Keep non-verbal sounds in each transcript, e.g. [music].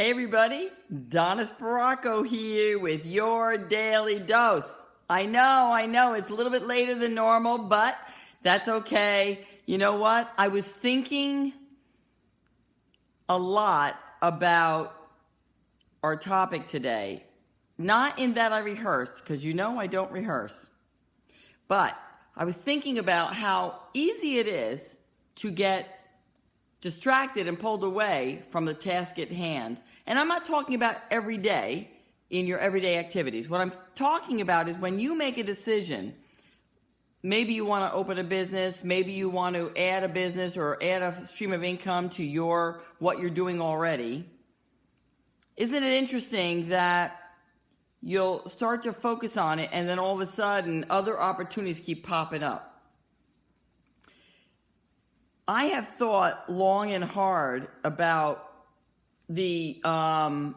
Hey everybody, Donna Sparacco here with your daily dose. I know, I know, it's a little bit later than normal, but that's okay. You know what? I was thinking a lot about our topic today. Not in that I rehearsed, because you know I don't rehearse. But I was thinking about how easy it is to get distracted and pulled away from the task at hand. And I'm not talking about every day in your everyday activities. What I'm talking about is when you make a decision, maybe you want to open a business, maybe you want to add a business or add a stream of income to your what you're doing already. Isn't it interesting that you'll start to focus on it and then all of a sudden other opportunities keep popping up? I have thought long and hard about the um,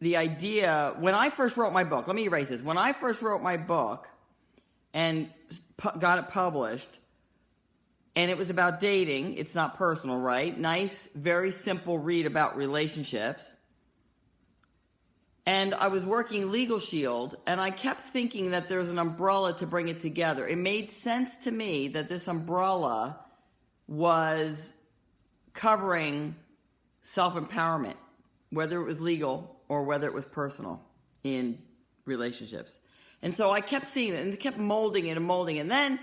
the idea when I first wrote my book. Let me erase this. When I first wrote my book and got it published, and it was about dating. It's not personal, right? Nice, very simple read about relationships. And I was working Legal Shield, and I kept thinking that there's an umbrella to bring it together. It made sense to me that this umbrella was covering self empowerment, whether it was legal or whether it was personal in relationships. And so I kept seeing it and kept molding it and molding it. And then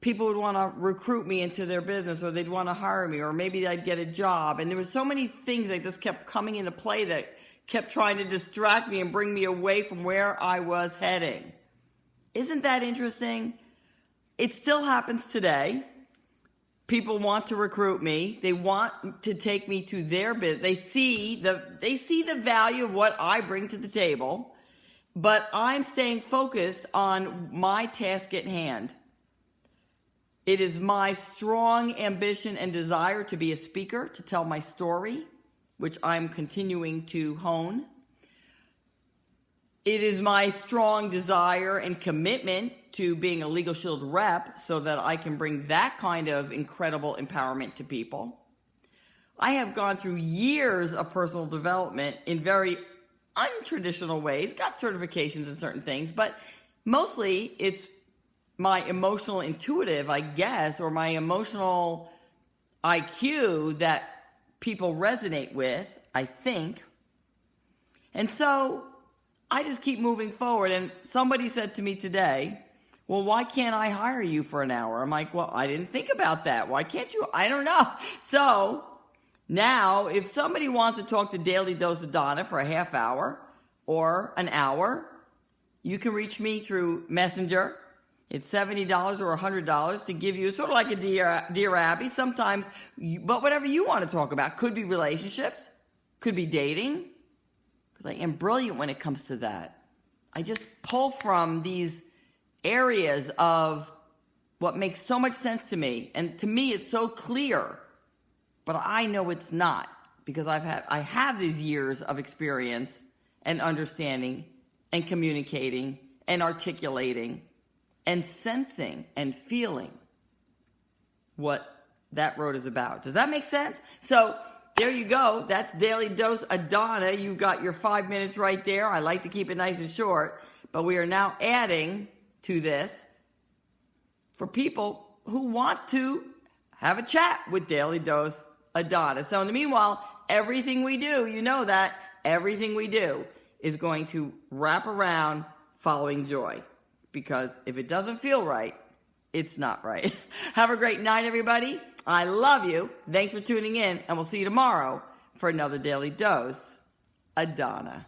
people would want to recruit me into their business or they'd want to hire me or maybe I'd get a job. And there were so many things that just kept coming into play that kept trying to distract me and bring me away from where I was heading. Isn't that interesting? It still happens today people want to recruit me. They want to take me to their business. They see the they see the value of what I bring to the table, but I'm staying focused on my task at hand. It is my strong ambition and desire to be a speaker, to tell my story, which I'm continuing to hone. It is my strong desire and commitment to being a Legal Shield rep so that I can bring that kind of incredible empowerment to people. I have gone through years of personal development in very untraditional ways, got certifications in certain things, but mostly it's my emotional intuitive, I guess, or my emotional IQ that people resonate with, I think. And so I just keep moving forward. And somebody said to me today, well, why can't I hire you for an hour? I'm like, well, I didn't think about that. Why can't you? I don't know. [laughs] So now, if somebody wants to talk to Daily Dose of Donna for a half hour or an hour, you can reach me through Messenger. It's $70 or $100 to give you sort of like a Dear, Dear Abby. Sometimes, you, but whatever you want to talk about. Could be relationships, could be dating, I am brilliant when it comes to that. I just pull from these areas of what makes so much sense to me. And to me, it's so clear, but I know it's not because I've had, I have these years of experience and understanding and communicating and articulating and sensing and feeling what that road is about. Does that make sense? So there you go. That's Daily Dose of Donna. You got your five minutes right there. I like to keep it nice and short, but we are now adding to this for people who want to have a chat with Daily Dose of Donna. So in the meanwhile, everything we do, you know that, everything we do is going to wrap around following joy. Because if it doesn't feel right, it's not right. [laughs] Have a great night, everybody. I love you. Thanks for tuning in, and we'll see you tomorrow for another Daily Dose. of Donna.